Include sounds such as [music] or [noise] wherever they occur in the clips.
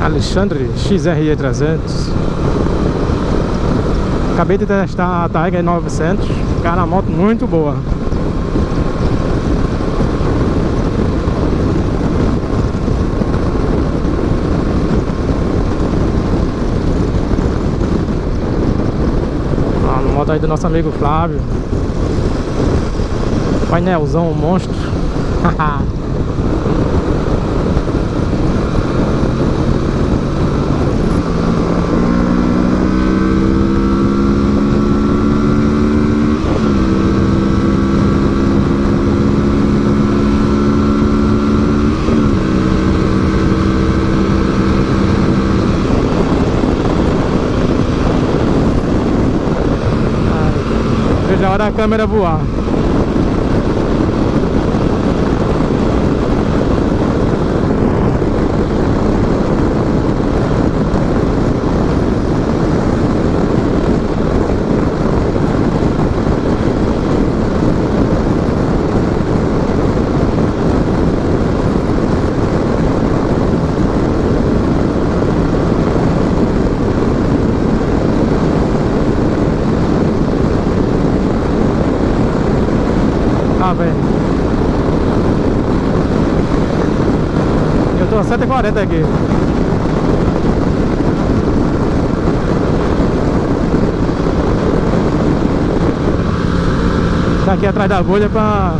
Alexandre XRE 300 Acabei de testar a Tiger 900 Cara, a moto muito boa. A moto aí do nosso amigo Flávio. Painelzão monstro [laughs] Veja a hora a câmera voar Tá vendo? Eu tô a 140 aqui. Tá aqui atrás da bolha pra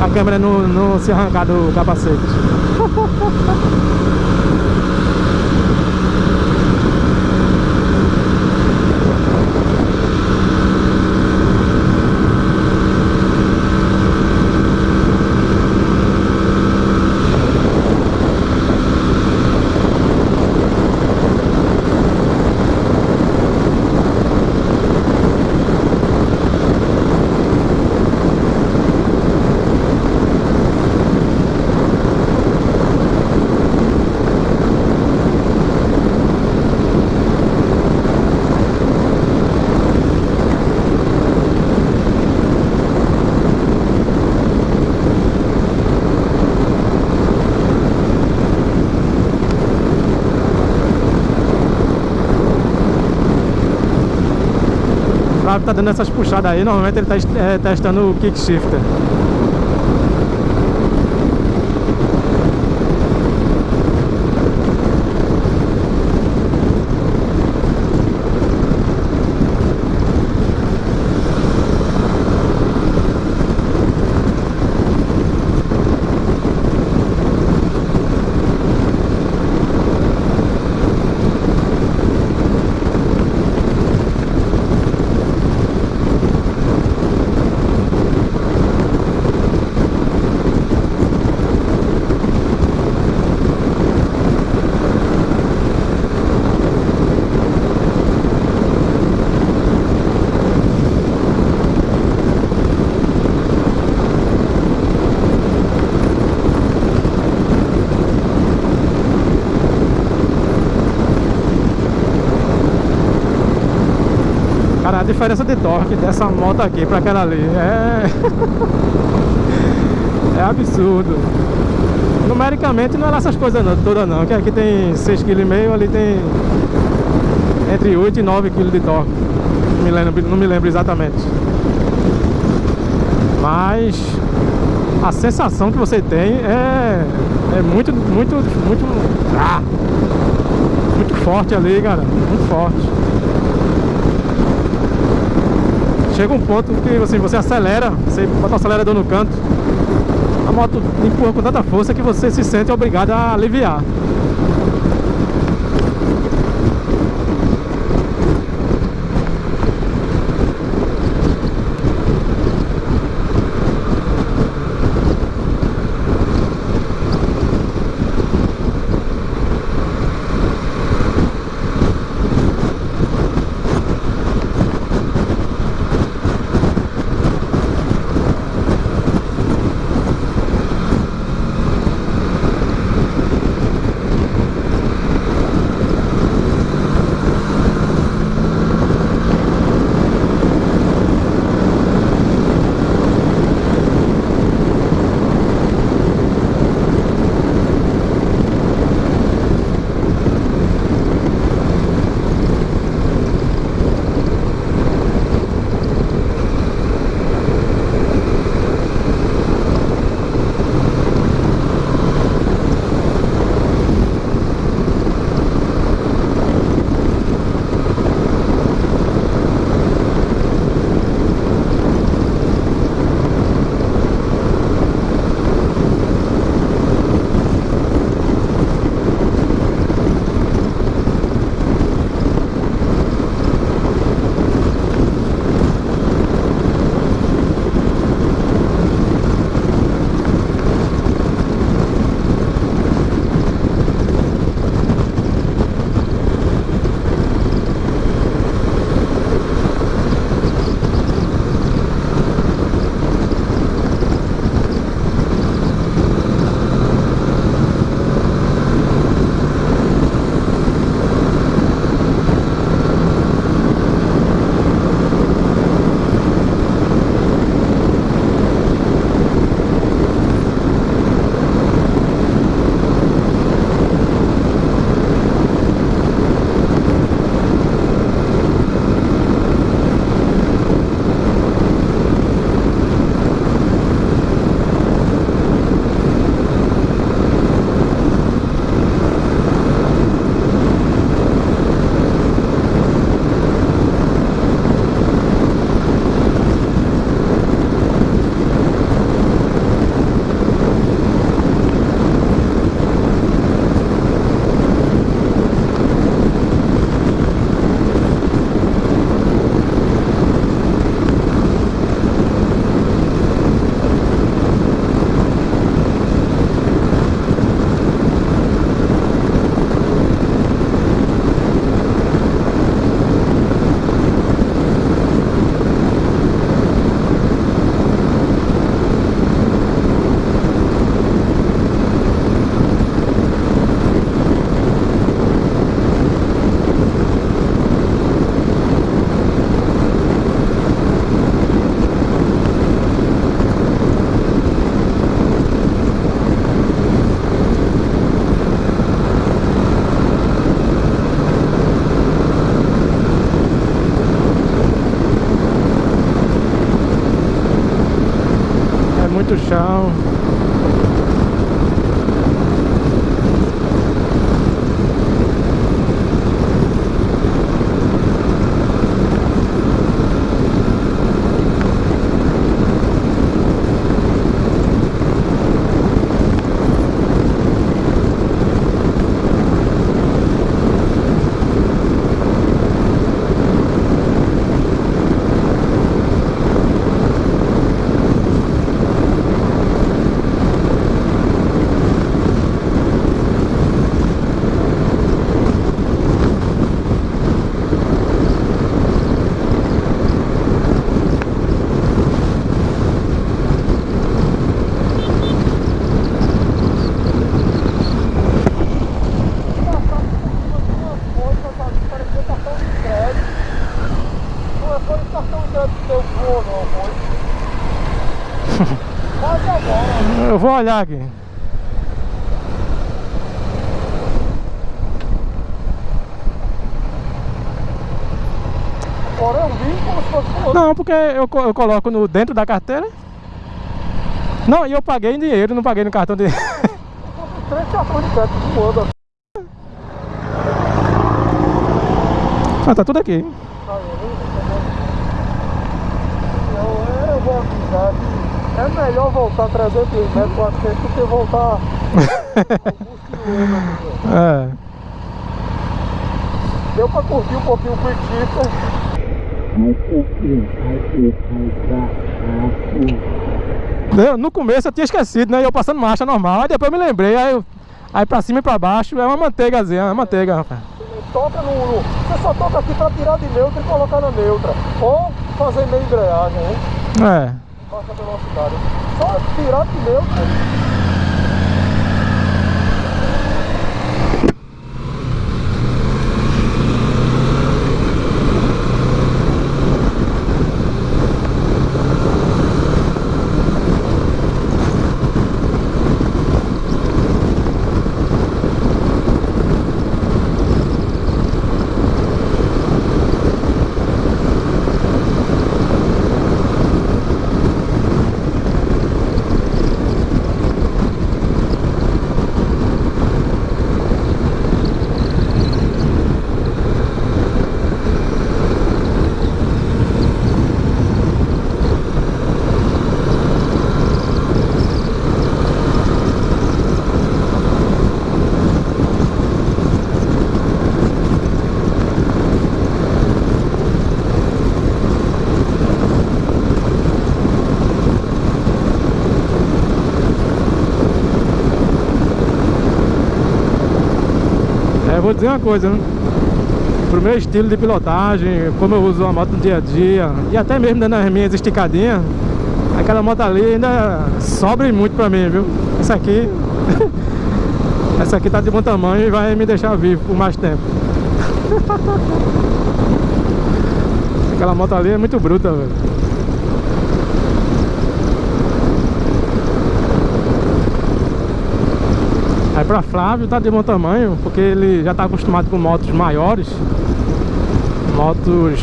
a câmera não, não se arrancar do capacete. [laughs] Flávio tá dando essas puxadas aí, normalmente ele tá é, testando o kick shifter. Cara, a diferença de torque dessa moto aqui pra aquela ali é... [laughs] é absurdo. Numericamente não é essas coisas não, todas não, que aqui tem 6,5 kg, ali tem entre 8 e 9 kg de torque. Não me lembro, não me lembro exatamente. Mas a sensação que você tem é, é muito, muito, muito, ah, muito forte ali, cara, muito forte. Chega um ponto que assim, você acelera, você bota o acelerador no canto, a moto empurra com tanta força que você se sente obrigado a aliviar. Eu vou olhar aqui. Agora eu vim como se fosse. Não, porque eu, eu coloco no, dentro da carteira. Não, e eu paguei em dinheiro, não paguei no cartão de. De [laughs] ah, tá tudo aqui. tá vendo? Eu, eu vou avisar que é melhor voltar 300 metros pra frente do que voltar [laughs] É. Deu pra curtir um pouquinho o. Eu, no começo eu tinha esquecido, né? Eu passando marcha normal, aí depois eu me lembrei, aí, eu- aí pra cima e pra baixo é uma manteigazinha, é uma manteiga, rapaz. Toca no, no- Você só toca aqui pra tirar de neutra e colocar na neutra. Ou fazer meia embreagem, hein? É. Baixa velocidade. Só tirar de neutra. Vou dizer uma coisa, né? Pro meu estilo de pilotagem, como eu uso a moto no dia a dia, e até mesmo dando as minhas esticadinhas, aquela moto ali ainda sobra muito pra mim, viu? Essa aqui. [laughs] essa aqui tá de bom tamanho e vai me deixar vivo por mais tempo. [laughs] aquela moto ali é muito bruta, velho. Aí pra Flávio tá de bom tamanho, porque ele já tá acostumado com motos maiores Motos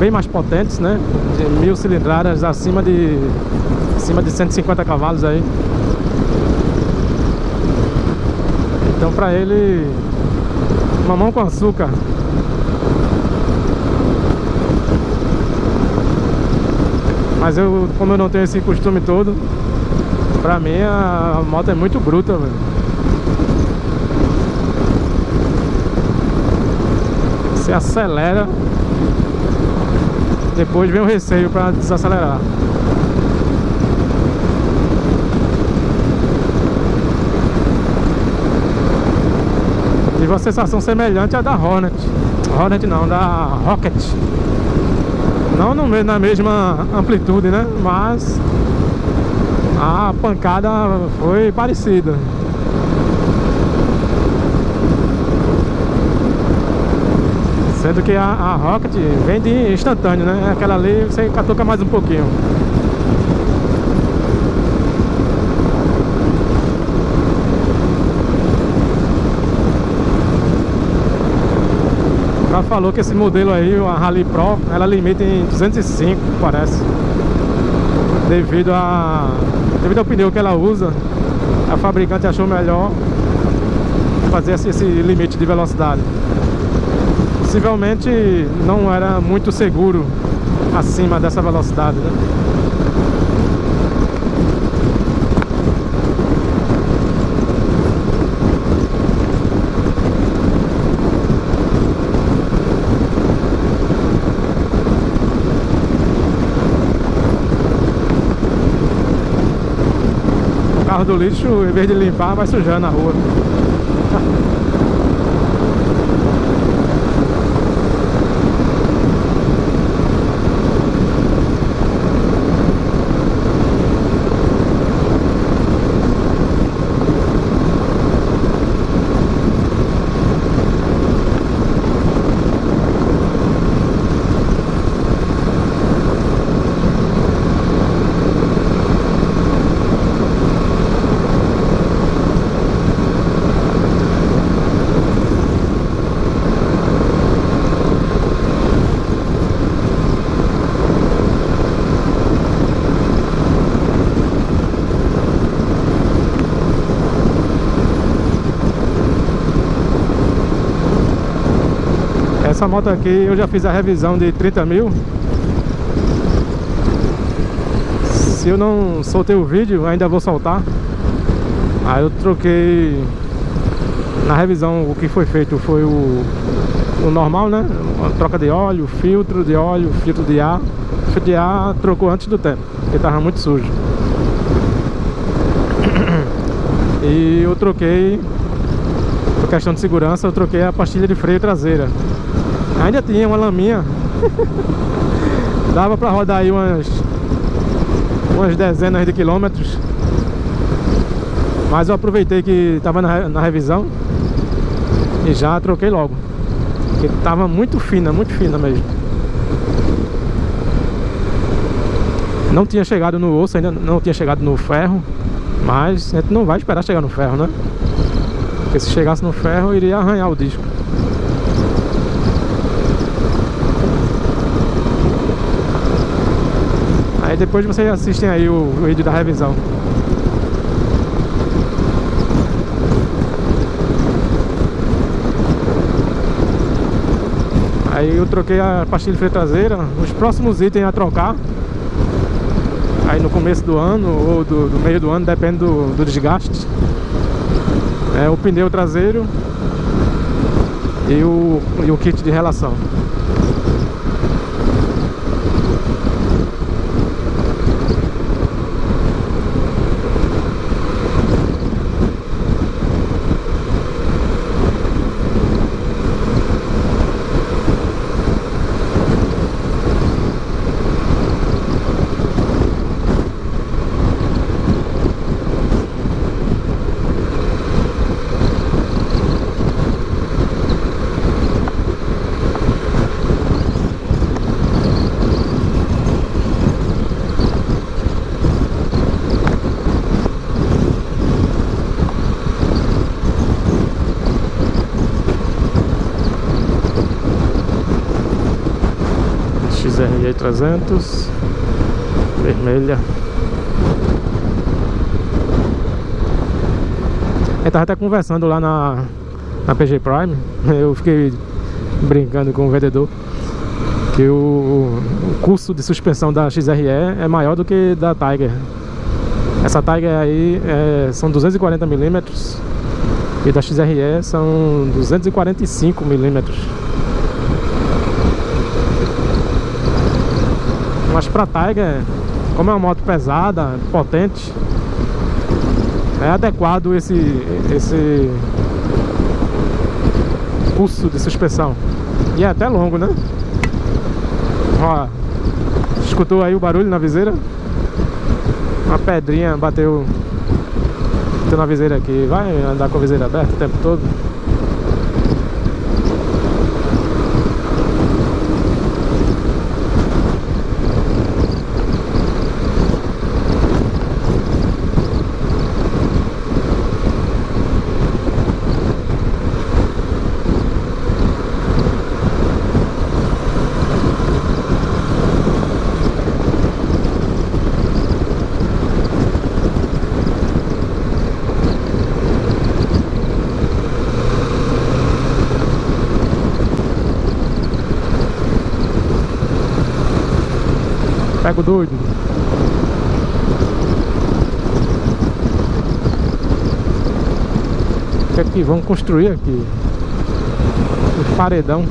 bem mais potentes, né? De mil cilindradas acima de acima de 150 cavalos aí. Então pra ele mamão com açúcar. Mas eu, como eu não tenho esse costume todo Pra mim a moto é muito bruta, velho Você acelera. Depois vem o receio pra desacelerar. Tive uma sensação semelhante à da Hornet. Hornet não, da Rocket. Não no, na mesma amplitude, né? Mas a pancada foi parecida Sendo que a, a Rocket vem de instantâneo, né? Aquela ali você catuca mais um pouquinho. Já falou que esse modelo aí, a Rally Pro, ela limita em 205, parece. Devido a devido ao pneu que ela usa a fabricante achou melhor fazer esse limite de velocidade possivelmente não era muito seguro acima dessa velocidade né? carro do lixo, em vez de limpar, vai sujando a rua. Essa moto aqui eu já fiz a revisão de 30 mil. Se eu não soltei o vídeo, ainda vou soltar. Aí eu troquei Na revisão o que foi feito. Foi o, o normal, né? Uma troca de óleo, filtro de óleo, filtro de ar. O Filtro de ar trocou antes do tempo Porque tava muito sujo. E eu troquei Por questão de segurança Eu troquei a pastilha de freio traseira Ainda tinha uma laminha. Dava pra rodar aí umas Umas dezenas de quilômetros. Mas eu aproveitei que tava na, na revisão E já troquei logo. Porque tava muito fina, muito fina mesmo. Não tinha chegado no osso, ainda não tinha chegado no ferro Mas a gente não vai esperar chegar no ferro, né? Porque se chegasse no ferro, iria arranhar o disco Aí depois vocês assistem aí o, o vídeo da revisão. Aí eu troquei a pastilha freio traseira Os próximos itens a trocar. Aí no começo do ano ou do, do meio do ano, depende do, do desgaste. É o pneu traseiro E o, e o kit de relação XRE 300 Vermelha. Eu tava até conversando lá na, na PG Prime [laughs] Eu fiquei brincando com o vendedor Que o, o custo de suspensão da XRE é maior do que da Tiger. Essa Tiger aí é, são 240mm E da XRE são 245mm Mas pra Tiger, como é uma moto pesada, potente É adequado esse, esse pulso de suspensão E é até longo, né? Ó, escutou aí o barulho na viseira? Uma pedrinha bateu, bateu na viseira aqui Vai andar com a viseira aberta o tempo todo Pega o doido. O que é que vamos construir aqui? O paredão.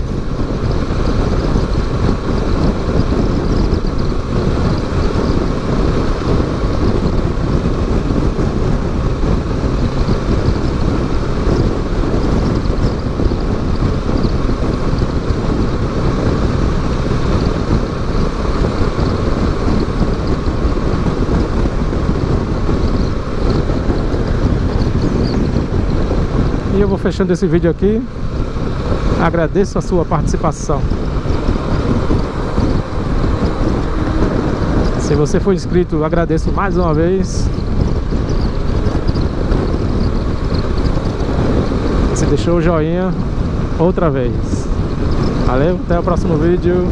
Fechando esse vídeo aqui. Agradeço a sua participação. Se você for inscrito, agradeço mais uma vez. Se deixou o joinha, outra vez. Valeu, até o próximo vídeo.